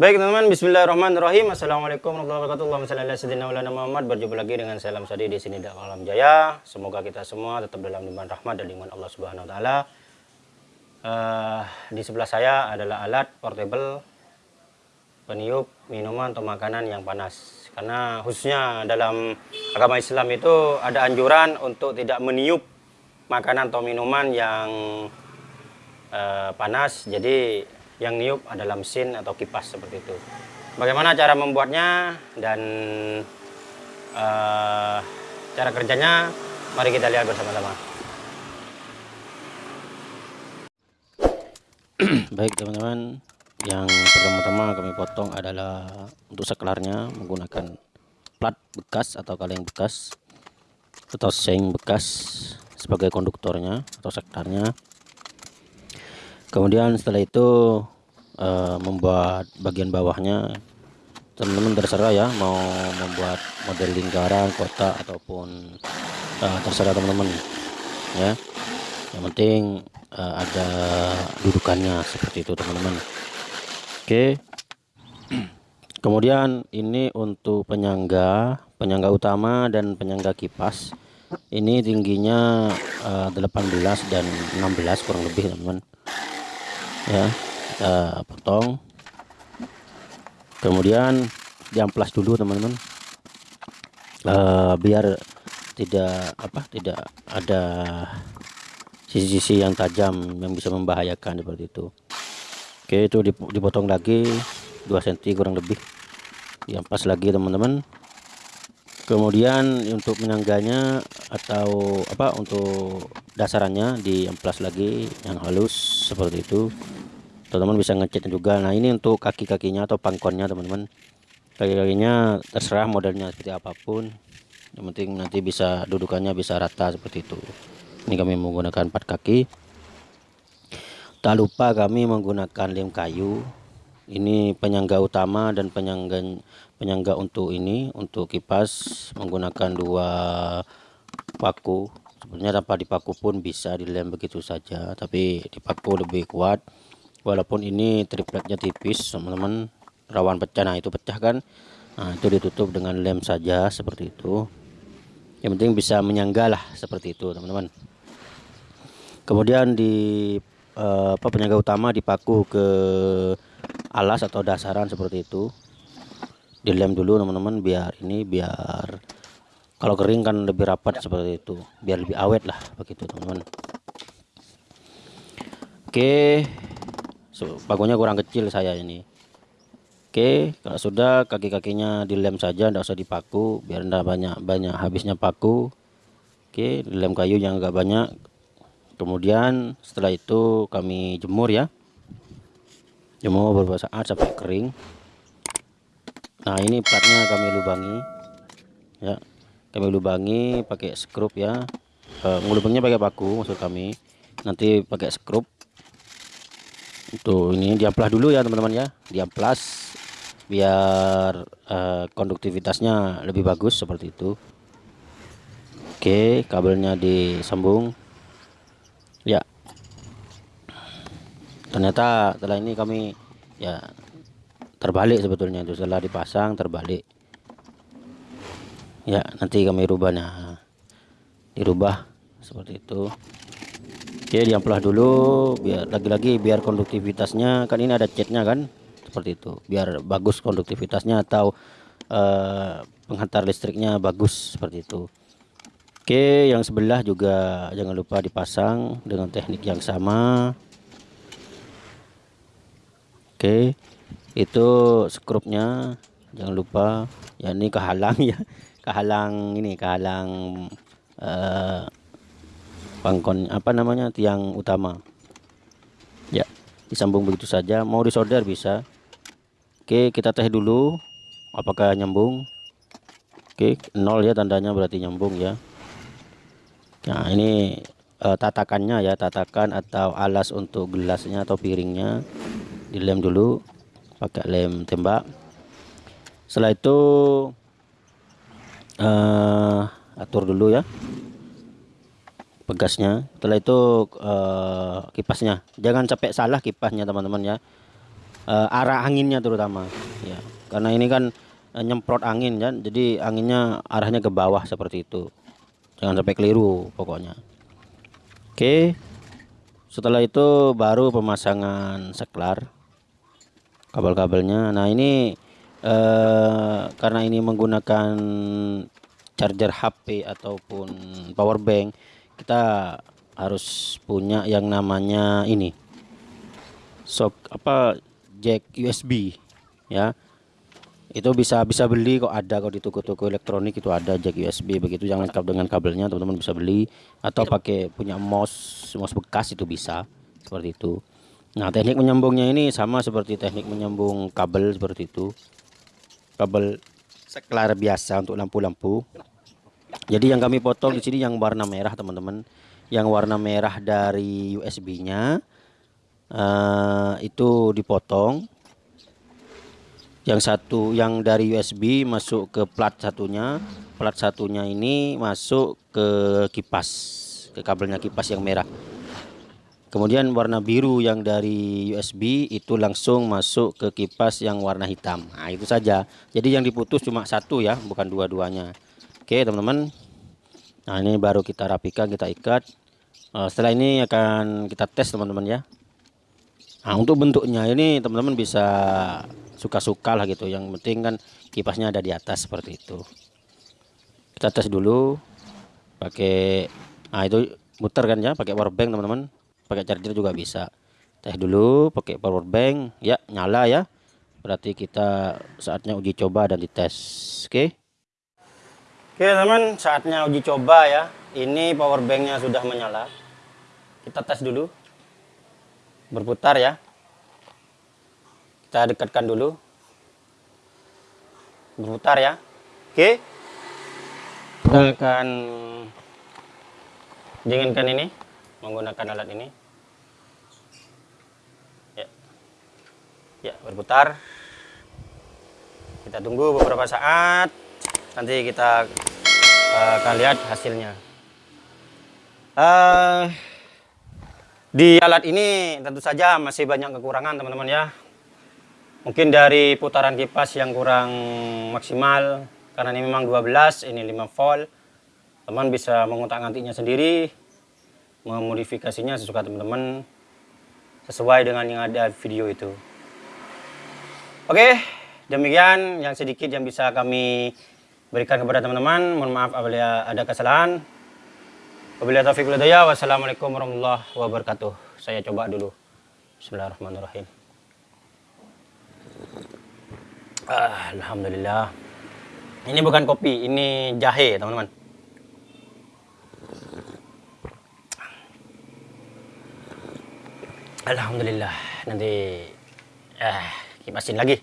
Baik teman-teman, Bismillahirrahmanirrahim. Assalamualaikum warahmatullahi wabarakatuh. Ala sayyidina Muhammad. Berjumpa lagi dengan saya Sadi di sini dalam Alam Jaya. Semoga kita semua tetap dalam limpahan rahmat dan limpahan Allah Subhanahu wa taala. Uh, di sebelah saya adalah alat portable peniup minuman atau makanan yang panas. Karena khususnya dalam agama Islam itu ada anjuran untuk tidak meniup makanan atau minuman yang uh, panas. Jadi yang niup adalah mesin atau kipas seperti itu. Bagaimana cara membuatnya dan uh, cara kerjanya? Mari kita lihat bersama-sama. Baik teman-teman, yang pertama-tama kami potong adalah untuk saklarnya menggunakan plat bekas atau kaleng bekas atau seng bekas sebagai konduktornya atau sektarnya kemudian setelah itu uh, membuat bagian bawahnya. Teman-teman terserah ya mau membuat model lingkaran kotak ataupun uh, terserah teman-teman ya. Yang penting uh, ada dudukannya seperti itu teman-teman. Oke. Kemudian ini untuk penyangga penyangga utama dan penyangga kipas. Ini tingginya uh, 18 dan 16 kurang lebih teman-teman ya kita potong. Kemudian diamplas dulu teman-teman. Uh, biar tidak apa tidak ada sisi-sisi yang tajam yang bisa membahayakan seperti itu. Oke itu dipotong lagi 2 cm kurang lebih. Diamplas lagi teman-teman kemudian untuk menyangganya atau apa untuk dasarannya diamplas lagi yang halus seperti itu. Teman-teman bisa ngecek juga. Nah ini untuk kaki-kakinya atau pangkonnya teman-teman. Kaki-kakinya terserah modelnya seperti apa pun. Yang penting nanti bisa dudukannya bisa rata seperti itu. Ini kami menggunakan empat kaki. Tak lupa kami menggunakan lem kayu ini penyangga utama dan penyangga penyangga untuk ini untuk kipas menggunakan dua paku. Sebenarnya tanpa dipaku pun bisa dilem begitu saja tapi dipaku lebih kuat. Walaupun ini tripletnya tipis teman-teman rawan pecah. Nah itu pecah kan? Nah itu ditutup dengan lem saja seperti itu. Yang penting bisa menyangga lah seperti itu teman-teman. Kemudian di eh, apa penyangga utama dipaku ke alas atau dasaran seperti itu. Dilem dulu teman-teman biar ini biar kalau kering kan lebih rapat seperti itu. Biar lebih awet lah begitu teman-teman. Oke. So, pakunya kurang kecil saya ini. Oke kalau sudah kaki-kakinya dilem saja tidak usah dipaku biar tidak banyak banyak habisnya paku. Oke dilem kayu yang agak banyak. Kemudian setelah itu kami jemur ya jemur saat sampai kering. Nah ini platnya kami lubangi. Ya kami lubangi pakai skrup ya. Uh, ngelubangnya pakai paku maksud kami. Nanti pakai skrup Tuh ini diamplas dulu ya teman-teman ya. Diamplas biar uh, konduktivitasnya lebih bagus seperti itu. Oke kabelnya disambung ya ternyata setelah ini kami ya terbalik sebetulnya itu. Setelah dipasang terbalik. Ya nanti kami rubahnya dirubah seperti itu. Oke diamplas dulu biar lagi-lagi biar konduktivitasnya kan ini ada catnya kan? Seperti itu biar bagus konduktivitasnya atau uh, penghantar listriknya bagus seperti itu. Oke yang sebelah juga jangan lupa dipasang dengan teknik yang sama Oke itu skrupnya jangan lupa ya ini kehalang ya kehalang ini kehalang uh, pangkon apa namanya tiang utama. Ya disambung begitu saja mau disolder bisa. Oke kita tes dulu apakah nyambung? Oke nol ya tandanya berarti nyambung ya. Nah ini uh, tatakannya ya tatakan atau alas untuk gelasnya atau piringnya dilem dulu pakai lem tembak. Setelah itu uh, atur dulu ya pegasnya. Setelah itu uh, kipasnya. Jangan sampai salah kipasnya teman-teman ya. Uh, arah anginnya terutama ya. Karena ini kan uh, nyemprot angin kan. Jadi anginnya arahnya ke bawah seperti itu. Jangan sampai keliru pokoknya. Oke. Setelah itu baru pemasangan seklar kabel-kabelnya. Nah ini uh, karena ini menggunakan charger HP ataupun power bank kita harus punya yang namanya ini sok apa jack USB ya. Itu bisa bisa beli kok ada kok di toko-toko elektronik itu ada jack USB begitu jangan lengkap dengan kabelnya teman-teman bisa beli. Atau pakai punya mouse mouse bekas itu bisa seperti itu nah teknik menyambungnya ini sama seperti teknik menyambung kabel seperti itu. Kabel seklar biasa untuk lampu-lampu. Jadi yang kami potong di sini yang warna merah teman-teman. Yang warna merah dari USB-nya uh, itu dipotong. Yang satu yang dari USB masuk ke plat satunya. Plat satunya ini masuk ke kipas ke kabelnya kipas yang merah kemudian warna biru yang dari USB itu langsung masuk ke kipas yang warna hitam. Nah itu saja. Jadi yang diputus cuma satu ya bukan dua-duanya. Oke teman-teman. Nah ini baru kita rapikan kita ikat. Uh, setelah ini akan kita tes teman-teman ya. Nah untuk bentuknya ini teman-teman bisa suka-suka lah gitu. Yang penting kan kipasnya ada di atas seperti itu. Kita tes dulu. Pakai nah itu muter kan ya pakai power bank teman-teman pakai charger juga bisa. Tes dulu pakai power bank ya nyala ya. Berarti kita saatnya uji coba dan dites oke? Oke teman saatnya uji coba ya. Ini power banknya sudah menyala. Kita tes dulu. Berputar ya. Kita dekatkan dulu. Berputar ya. Oke. Kita akan dinginkan ini menggunakan alat ini ya berputar kita tunggu beberapa saat nanti kita uh, akan lihat hasilnya uh, di alat ini tentu saja masih banyak kekurangan teman-teman ya. Mungkin dari putaran kipas yang kurang maksimal karena ini memang 12, ini 5 volt. Teman bisa mengutak-ngatiknya sendiri, memodifikasinya sesuka teman-teman sesuai dengan yang ada video itu. Oke, demikian yang sedikit yang bisa kami berikan kepada teman-teman. Mohon maaf apabila ada kesalahan. Wabillahi taufiq walhidayah. Wassalamualaikum warahmatullahi wabarakatuh. Saya coba dulu. Bismillahirrahmanirrahim. Ah, Alhamdulillah. Ini bukan kopi, ini jahe, teman-teman. Alhamdulillah. Nanti eh kipasin lagi.